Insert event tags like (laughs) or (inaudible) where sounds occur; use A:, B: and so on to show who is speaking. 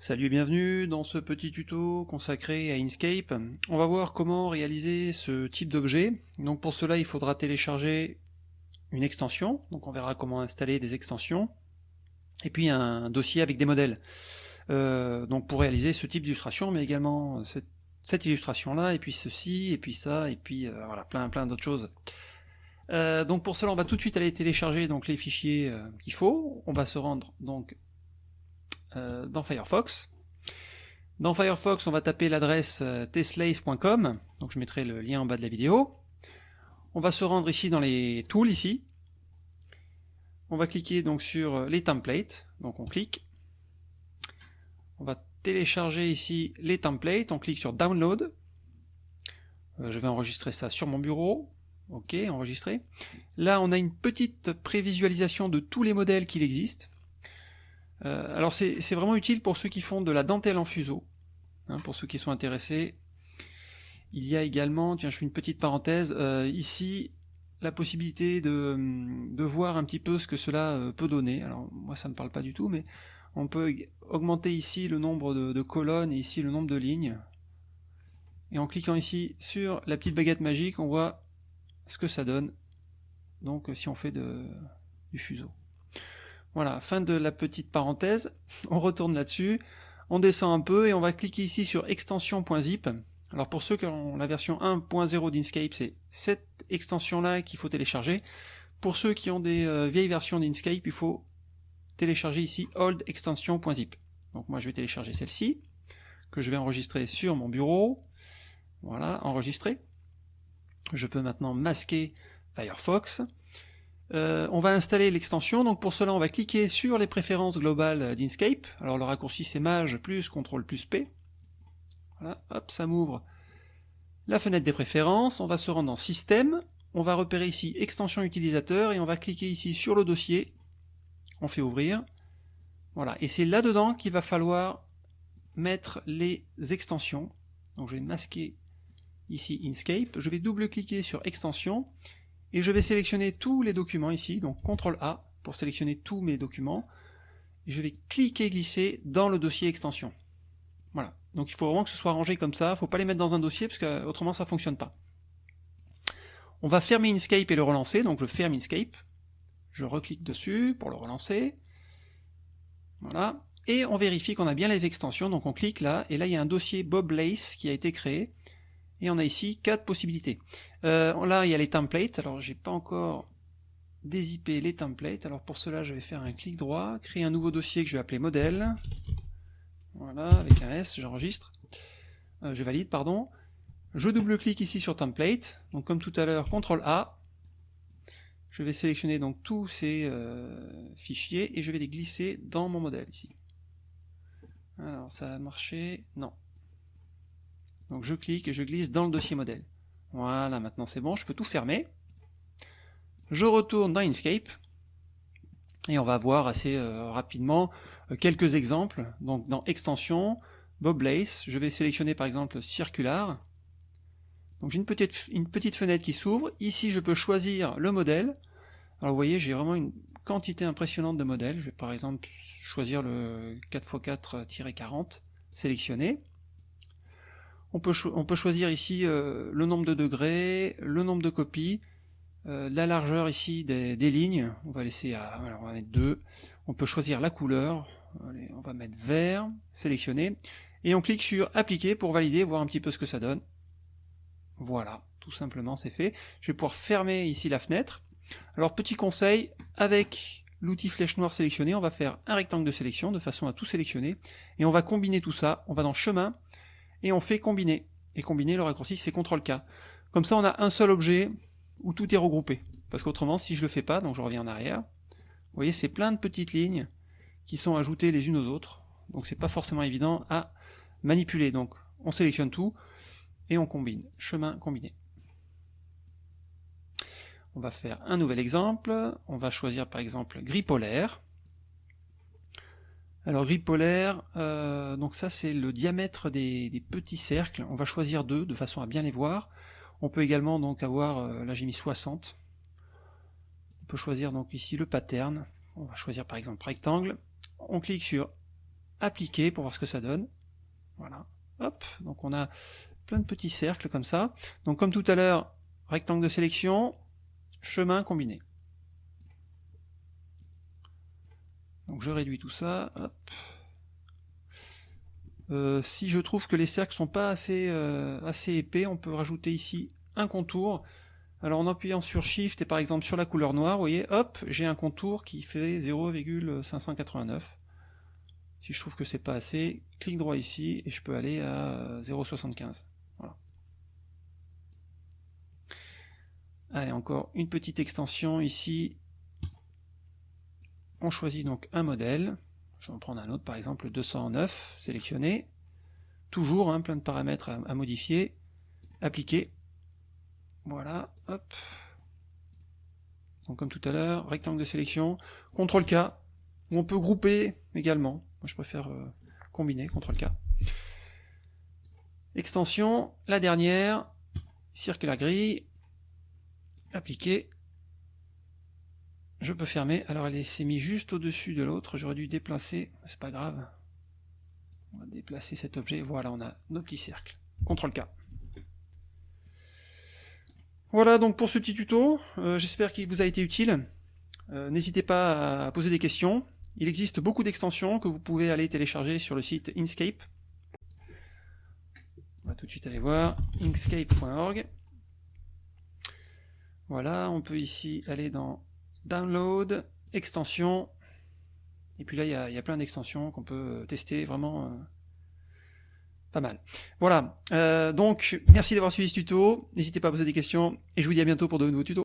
A: Salut et bienvenue dans ce petit tuto consacré à Inkscape. On va voir comment réaliser ce type d'objet. Donc pour cela il faudra télécharger une extension, donc on verra comment installer des extensions, et puis un dossier avec des modèles. Euh, donc pour réaliser ce type d'illustration, mais également cette, illustration là, et puis ceci, et puis ça, et puis euh, voilà, plein plein d'autres choses. Euh, donc pour cela on va tout de suite aller télécharger donc les fichiers qu'il faut. On va se rendre donc euh, dans Firefox. Dans Firefox, on va taper l'adresse euh, teslace.com, donc je mettrai le lien en bas de la vidéo. On va se rendre ici dans les tools ici. On va cliquer donc sur euh, les templates, donc on clique. On va télécharger ici les templates, on clique sur download. je vais enregistrer ça sur mon bureau. Ok, enregistrer. Là, on a une petite prévisualisation de tous les modèles qu'il existe. Euh, alors c'est vraiment utile pour ceux qui font de la dentelle en fuseau, hein, pour ceux qui sont intéressés. Il y a également, tiens je fais une petite parenthèse, euh, ici la possibilité de, voir un petit peu ce que cela euh, peut donner. Alors moi ça ne parle pas du tout, mais on peut augmenter ici le nombre de, colonnes et ici le nombre de lignes. Et en cliquant ici sur la petite baguette magique, on voit ce que ça donne. Donc si on fait du fuseau. Voilà, fin de la petite parenthèse. (laughs) On retourne là-dessus. On descend un peu et on va cliquer ici sur extension.zip. Alors pour ceux qui ont la version 1.0 d'Inkscape, c'est cette extension-là qu'il faut télécharger. Pour ceux qui ont des euh, vieilles versions d'Inkscape, il faut télécharger ici old extension.zip. Donc moi je vais télécharger celle-ci, que je vais enregistrer sur mon bureau. Voilà, enregistrer. Je peux maintenant masquer Firefox. Euh, on va installer l'extension, donc pour cela on va cliquer sur les préférences globales d'Inkscape, alors le raccourci c'est Maj plus CTRL plus P, voilà, hop, ça m'ouvre la fenêtre des préférences, on va se rendre dans Système, on va repérer ici Extension utilisateur, et on va cliquer ici sur le dossier, on fait ouvrir, voilà, et c'est là-dedans qu'il va falloir mettre les extensions, donc je vais masquer ici Inkscape, je vais double-cliquer sur Extension, et je vais sélectionner tous les documents ici, donc CTRL A pour sélectionner tous mes documents, et je vais cliquer glisser dans le dossier extension. Voilà, donc il faut vraiment que ce soit rangé comme ça, il ne faut pas les mettre dans un dossier parce que autrement ça ne fonctionne pas. On va fermer Inkscape et le relancer, donc je ferme Inkscape, je reclique dessus pour le relancer, voilà, et on vérifie qu'on a bien les extensions, donc on clique là, et là il y a un dossier Bob Lace qui a été créé, et on a ici quatre possibilités. Euh, là, il y a les templates. Alors, j'ai pas encore dézippé les templates. Alors, pour cela, je vais faire un clic droit, créer un nouveau dossier que je vais appeler modèle. Voilà, avec un S, j'enregistre. Euh, je valide, pardon. Je double-clique ici sur template. Donc, comme tout à l'heure, CTRL A. Je vais sélectionner donc tous ces euh, fichiers et je vais les glisser dans mon modèle ici. Alors, ça a marché? Non, donc je clique et je glisse dans le dossier modèle. Voilà, maintenant c'est bon, je peux tout fermer. Je retourne dans Inkscape, et on va voir assez euh, rapidement euh, quelques exemples. Donc dans Extension, Bob Lace, je vais sélectionner par exemple Circular. Donc j'ai une petite, une petite fenêtre qui s'ouvre. Ici je peux choisir le modèle. Alors vous voyez, j'ai vraiment une quantité impressionnante de modèles. Je vais par exemple choisir le 4x4-40, sélectionner. On peut, choisir ici euh, le nombre de degrés, le nombre de copies, euh, la largeur ici des, lignes, on va laisser à, on va mettre 2, on peut choisir la couleur, on va mettre vert, sélectionner, et on clique sur appliquer pour valider, voir un petit peu ce que ça donne. Voilà, tout simplement c'est fait. Je vais pouvoir fermer ici la fenêtre. Alors petit conseil, avec l'outil flèche noire sélectionné, on va faire un rectangle de sélection de façon à tout sélectionner, et on va combiner tout ça, on va dans chemin, et on fait combiner. Et combiner, le raccourci, c'est CTRL-K. Comme ça, on a un seul objet où tout est regroupé. Parce qu'autrement, si je le fais pas, donc je reviens en arrière, vous voyez, c'est plein de petites lignes qui sont ajoutées les unes aux autres. Donc c'est pas forcément évident à manipuler. Donc on sélectionne tout et on combine. Chemin combiné. On va faire un nouvel exemple. On va choisir par exemple gris polaire. Alors gris polaire, euh, donc ça c'est le diamètre des, petits cercles, on va choisir deux de façon à bien les voir. On peut également donc avoir, euh, là j'ai mis 60, on peut choisir donc ici le pattern, on va choisir par exemple rectangle, on clique sur appliquer pour voir ce que ça donne. Voilà, hop, donc on a plein de petits cercles comme ça. Donc comme tout à l'heure, rectangle de sélection, chemin combiné. Donc je réduis tout ça. Euh, si je trouve que les cercles sont pas assez, euh, assez épais, on peut rajouter ici un contour. Alors en appuyant sur Shift et par exemple sur la couleur noire, vous voyez, hop, j'ai un contour qui fait 0,589. Si je trouve que c'est pas assez, clic droit ici et je peux aller à 0,75. Voilà. Allez, encore une petite extension ici. On choisit donc un modèle. Je vais en prendre un autre, par exemple 209, sélectionné. Toujours hein, plein de paramètres à, modifier. Appliquer. Voilà, hop. Donc comme tout à l'heure, rectangle de sélection. CTRL K, où on peut grouper également. Moi je préfère euh, combiner, CTRL K. Extension, la dernière, circular grille, appliquer, je peux fermer. Alors elle s'est mise juste au-dessus de l'autre. J'aurais dû déplacer. C'est pas grave. On va déplacer cet objet. Voilà, on a nos petits cercles. CTRL K. Voilà donc pour ce petit tuto. Euh, j'espère qu'il vous a été utile. Euh, n'hésitez pas à poser des questions. Il existe beaucoup d'extensions que vous pouvez aller télécharger sur le site Inkscape. On va tout de suite aller voir inkscape.org. Voilà, on peut ici aller dans download, extension, et puis là il y a, plein d'extensions qu'on peut tester vraiment euh, pas mal. Voilà, euh, donc merci d'avoir suivi ce tuto, n'hésitez pas à poser des questions, et je vous dis à bientôt pour de nouveaux tutos.